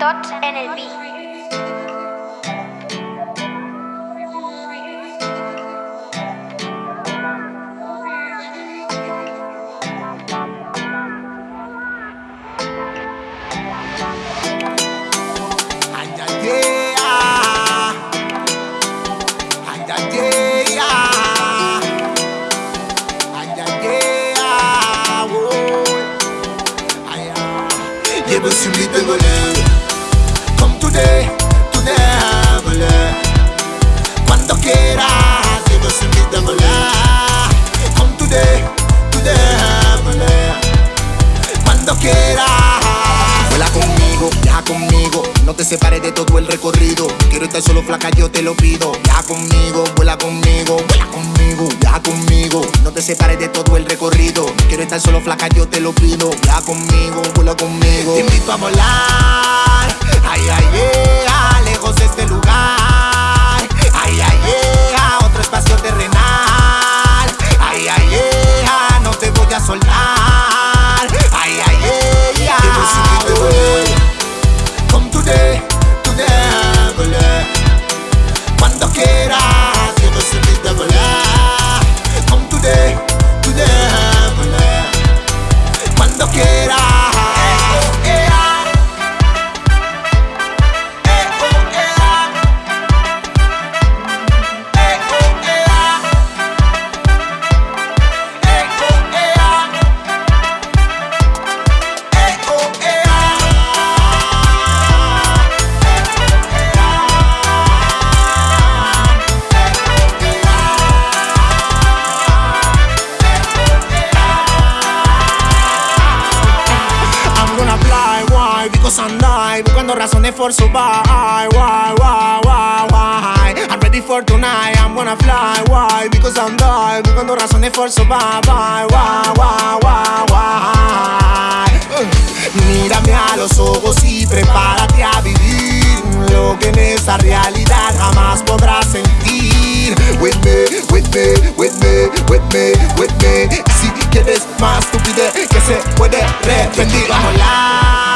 Tots en mi de voler. Come today, today, voler. Cuando quieras, llevo sin mi de voler. Come today, today, voler. Cuando quieras. Vuela conmigo, viaja conmigo. No te separes de todo el recorrido. Quiero estar solo flaca, yo te lo pido. Viaja conmigo, vuela conmigo, vuela conmigo, te separes de todo el recorrido. Quiero estar solo flaca, yo te lo pido. Viaja conmigo, vuela conmigo. Te invito a volar. Why? Die Buscando razones for survive. Why, why, why, why I'm ready for tonight. I'm gonna fly, why? Because I'm die Buscando razones for survive. Why, why, why, why, why Uh, Mírame a los ojos y prepárate a vivir. Lo que en esta realidad jamás podrás sentir. With me, with me, with me, with me, with me. Si quieres más, tú pide que se puede repetir. Vamos